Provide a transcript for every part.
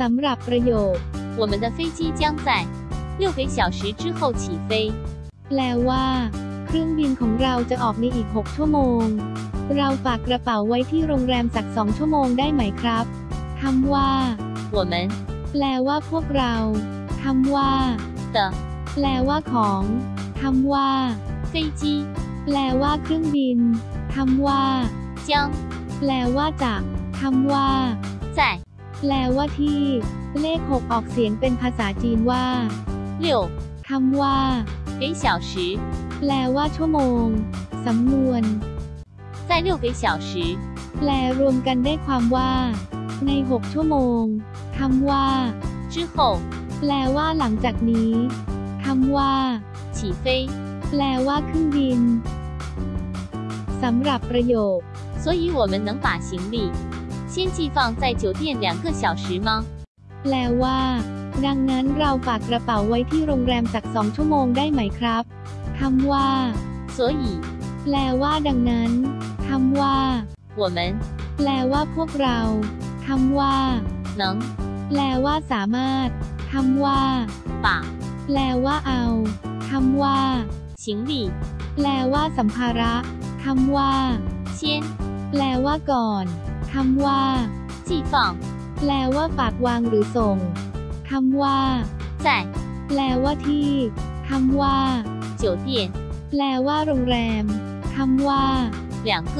สำหรับประโยค 我们的飞机将在六个小时之后起飞。 แปลว่า เครื่องบินของเราจะออกในอีก 6 ชั่วโมง เราฝากกระเป๋าไว้ที่โรงแรมสักสองชั่วโมงได้ไหมครับคำว่า 我们 แปลว่าพวกเราคำว่า 的 แปลว่าของคำว่า 飞机 แปลว่าเครื่องบินคำว่า 将 แปลว่าจากคำว่า 在 แปลว่าที่ เลข 6 ออกเสียงเป็นภาษาจีนว่า 六 คำว่า 个小时， แปลว่าชั่วโมง สำนวน 在六个小时 แปลรวมกันได้ความว่า ใน 6 ชั่วโมงคำว่า 之后 แปลว่าหลังจากนี้คำว่า 起飞。 แปลว่าเครื่องบินสำหรับประโยค 所以我们能把行李 先寄放在酒店两个小时吗？ แปลว่า ดังนั้นเราฝากกระเป๋าไว้ที่โรงแรมสักสองชั่วโมงได้ไหมครับคำว่า 所以 แปลว่าดังนั้นคำว่า 我们 แปลว่าพวกเราคำว่า 能 แปลว่าสามารถคำว่า 把 แปลว่าเอาคำว่า 行李 แปลว่าสัมภาระคำว่า 先 แปลว่าก่อน คำว่า 寄放 แปลว่าฝากวางหรือส่งคำว่า 在 แปลว่าที่คำว่า 酒店 แปลว่าโรงแรมคำว่า 两个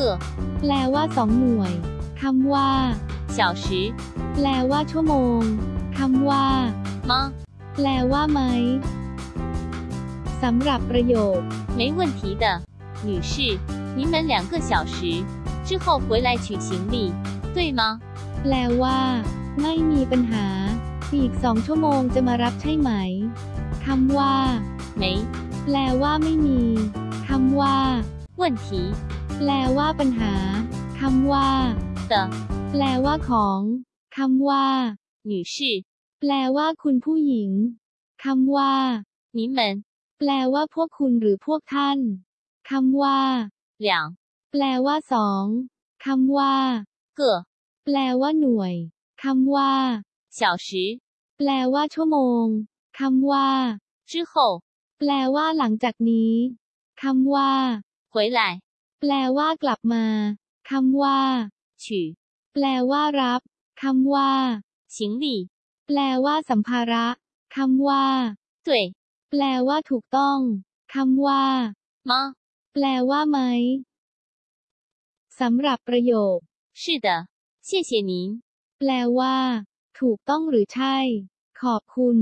แปลว่าสองหน่วยคำว่า 小时 แปลว่าชั่วโมงคำว่า 吗？ แปลว่าไหมสำหรับประโยค 没问题的，女士，你们两个小时之后回来取行李， 对吗？ แปลว่า ไม่มีปัญหา อีกสองชั่วโมงจะมารับใช่ไหมคำว่า 没 แปลว่าไม่มีคำว่า 问题 แปลว่าปัญหาคำว่า 的， แปลว่าของคำว่า 女士， แปลว่าคุณผู้หญิงคำว่า 你们 แปลว่าพวกคุณหรือพวกท่านคำว่า 两 แปลว่าสองคำว่า 个 แปลว่าหน่วยคำว่า 小时 แปลว่าชั่วโมงคำว่า 之后 แปลว่าหลังจากนี้คำว่า 回来 แปลว่ากลับมาคำว่า 取 แปลว่ารับคำว่า 行李， แปลว่าสัมภาระคำว่า 对 แปลว่าถูกต้องคำว่า 吗？ แปลว่าไหมสำหรับประโยค 是的，谢谢您。 แปลว่า ถูกต้องหรือใช่ ขอบคุณ